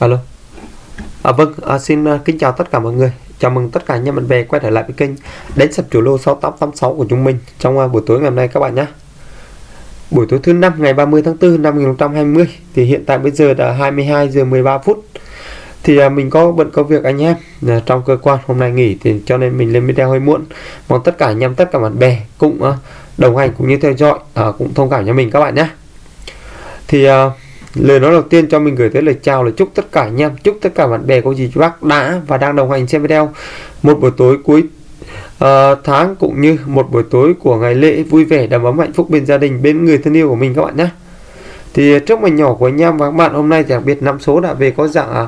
alo. À, vâng à, xin à, kính chào tất cả mọi người. Chào mừng tất cả anh em bạn bè quay trở lại với kênh đánh sập chủ lô 6886 của chúng mình trong uh, buổi tối ngày hôm nay các bạn nhé. Buổi tối thứ năm ngày 30 tháng 4 năm 2020 thì hiện tại bây giờ là 22 giờ 13 phút. Thì uh, mình có bận công việc anh em uh, trong cơ quan hôm nay nghỉ thì cho nên mình lên video hơi muộn. Mong tất cả anh em tất cả bạn bè cũng uh, đồng hành cũng như theo dõi uh, cũng thông cảm cho mình các bạn nhé. Thì uh, lời nói đầu tiên cho mình gửi tới lời chào lời chúc tất cả anh em chúc tất cả bạn bè cô dì chú bác đã và đang đồng hành xem video một buổi tối cuối uh, tháng cũng như một buổi tối của ngày lễ vui vẻ đầm ấm hạnh phúc bên gia đình bên người thân yêu của mình các bạn nhé. Thì trước mình nhỏ của anh em và các bạn hôm nay thì đặc biệt năm số đã về có dạng à,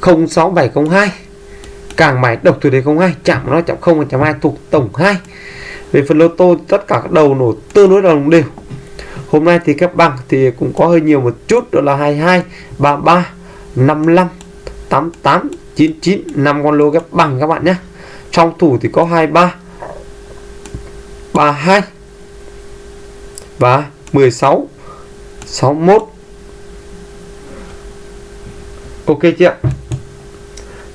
06702 càng mãi độc thủ đề 02 chạm nó chạm 0.2 thuộc tổng 2 về phần lô tô tất cả các đầu nổ tương đối đồng đều hôm nay thì các bằng thì cũng có hơi nhiều một chút đó là 22 33 55 88 99 5 con lô ghép bằng các bạn nhé. Trong thủ thì có 23 32 và 16 61 ok chị ạ.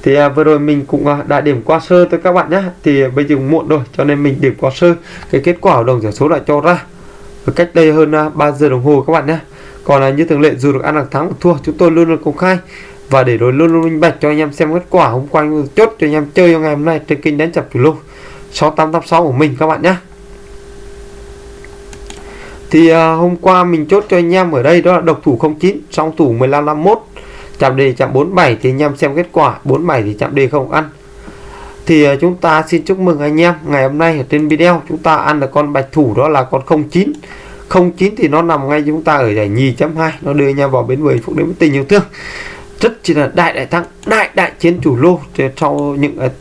Thì à, vừa rồi mình cũng à, đã điểm qua sơ tới các bạn nhé. Thì bây giờ muộn rồi cho nên mình điểm qua sơ cái kết quả đồng giải số đã cho ra cách đây hơn à, 3 giờ đồng hồ các bạn nhé. Còn là như thường lệ dù được ăn được thắng hoặc thua chúng tôi luôn luôn công khai. Và để rồi luôn luôn minh bạch cho anh em xem kết quả hôm qua chốt cho anh em chơi cho ngày hôm nay trên kênh đánh chập chủ lô 6886 của mình các bạn nhé. Thì uh, hôm qua mình chốt cho anh em ở đây đó là độc thủ 09 song thủ 1551 chạm đề chạm 47 thì anh em xem kết quả 47 thì chạm đề không ăn thì ờ, chúng ta xin chúc mừng anh em. Ngày hôm nay ở trên video chúng ta ăn được con bạch thủ đó là con 09 09 thì nó nằm ngay chúng ta ở giải nhì chấm 2 nó đưa anh em vào bến 10 phút đến tình yêu thương. Rất chỉ là đại đại thắng đại đại chiến chủ lô. Sau những uh,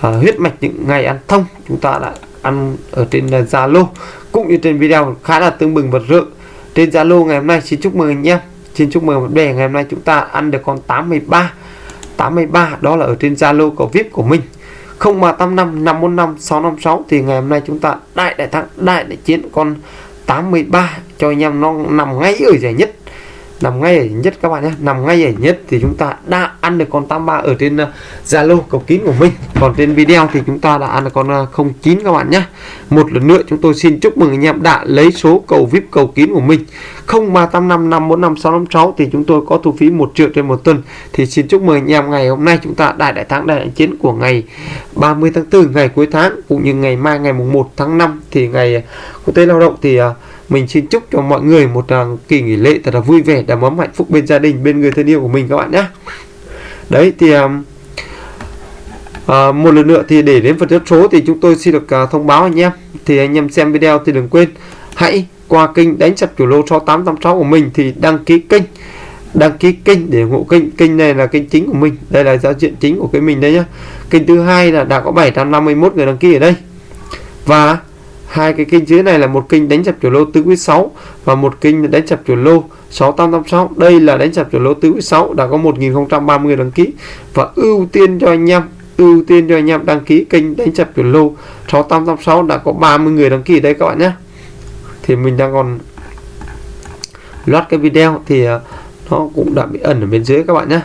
huyết mạch những ngày ăn thông chúng ta đã ăn ở trên Zalo uh, cũng như trên video khá là tương bừng vật rợ trên Zalo ngày hôm nay xin chúc mừng anh em. Xin chúc mừng bạn bè ngày hôm nay chúng ta ăn được con 83 83 đó là ở trên Zalo của VIP của mình. 0385 545 656 thì ngày hôm nay chúng ta đại đại thắng, đại đại chiến con 83 cho anh em nó nằm ngay ở giải nhất nằm ngay ở nhất các bạn nhé. Nằm ngay ở nhất thì chúng ta đã ăn được con 83 ở trên ờ, Zalo uh, cầu kín của mình. Còn trên video thì chúng ta đã ăn được con ờ, uh, 09 các bạn nhé. Một lần nữa chúng tôi xin chúc mừng anh em đã lấy số cầu VIP cầu kín của mình. 0385545656 thì chúng tôi có thu phí 1 triệu trên một tuần. Thì xin chúc mừng anh em ngày hôm nay chúng ta đại đại thắng đại đại chiến của ngày 30 tháng 4 ngày cuối tháng cũng như ngày mai ngày mùng 1 tháng 5 thì ngày ờ, quốc tế lao động thì uh, mình xin chúc cho mọi người một uh, kỳ nghỉ lễ thật là vui vẻ đầm ấm hạnh phúc bên gia đình bên người thân yêu của mình các bạn nhé. Đấy thì um, uh, một lần nữa thì để đến phần chốt số thì chúng tôi xin được uh, thông báo anh em. Thì anh em xem video thì đừng quên hãy qua kênh đánh sập chủ lô 6886 của mình thì đăng ký kênh đăng ký kênh để ủng hộ kênh kênh này là kênh chính của mình. Đây là giao diện chính của kênh mình đây nhá. Kênh thứ hai là đã có 751 người đăng ký ở đây. Và hai cái kênh dưới này là một kênh đánh chập chủ lô tứ quý 6 và một kênh đánh chập chủ lô 6886 đây là đánh chập chủ lô tứ quý 6 đã có 1030 đăng ký. Và ưu tiên cho anh em, ưu tiên cho anh em đăng ký kênh đánh chập chủ lô 6886 đã có 30 người đăng ký đây các bạn nhé. Thì mình đang còn loát cái video thì à, nó cũng đã bị ẩn ở bên dưới các bạn nhé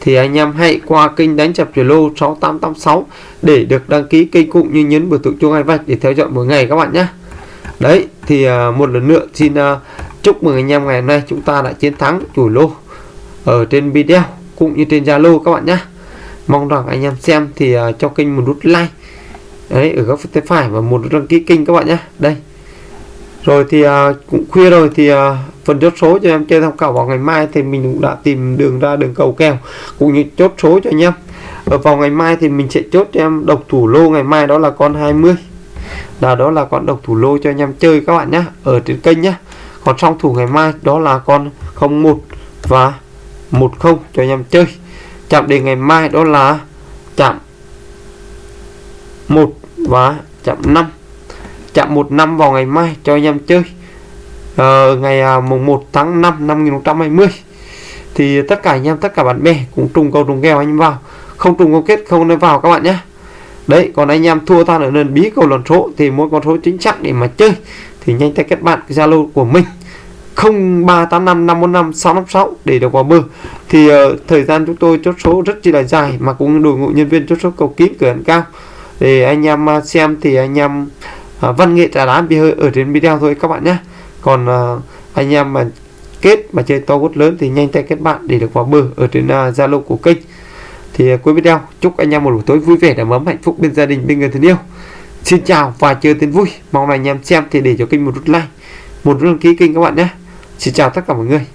thì anh em hãy qua kênh đánh chập chuyển lô 6886 để được đăng ký kênh cũng như nhấn biểu tượng chuông hai vạch để theo dõi mỗi ngày các bạn nhé. Đấy, thì à, một lần nữa xin à, chúc mừng anh em ngày hôm nay chúng ta đã chiến thắng chủ lô ở trên video cũng như trên Zalo các bạn nhé. Mong rằng anh em xem thì à, cho kênh một nút like, đấy, ở góc phía tay phải và một nút đăng ký kênh các bạn nhé. Đây. Rồi thì cũng khuya rồi thì phần chốt số cho em chơi tham khảo vào ngày mai thì mình cũng đã tìm đường ra đường cầu kèo, cũng như chốt số cho anh em. Ở vào ngày mai thì mình sẽ chốt cho em độc thủ lô, ngày mai đó là con 20 là đó là con độc thủ lô cho anh em chơi các bạn nhé ở trên kênh nhé còn song thủ ngày mai đó là con 01 và 10 cho anh em chơi. Chạm đề ngày mai đó là chạm 1 và chạm 5 chạm 1 năm vào ngày mai cho anh em chơi uh, ngày uh, mùng 1 tháng 5 năm 2020 thì tất cả anh em tất cả bạn bè cũng trùng cầu trùng kèo anh em vào. Không trùng câu kết không nên vào các bạn nhé. Đấy còn anh em thua tan ở nền bí cầu lần số thì mỗi con số chính xác để mà chơi thì nhanh tay kết bạn Zalo của mình 0385 545 656 để được vào bờ. Thì uh, thời gian chúng tôi chốt số rất chi là dài mà cũng đội ngũ nhân viên chốt số cầu kín cửa ấn cao. Để anh em à, xem thì anh em uh, văn nghệ trả đá bị hơi ở trên video thôi các bạn nhé còn uh, anh em mà kết mà chơi to gút lớn thì nhanh tay kết bạn để được vào bờ ở trên à, zalo uh, của kênh. Thì uh, cuối video chúc anh em một buổi tối vui vẻ đầm ấm hạnh phúc bên gia đình bên người thân yêu. Xin chào và chơi tiếng vui. Mong là anh em xem thì để cho kênh một nút like một nút đăng ký kênh các bạn nhé. Xin chào tất cả mọi người.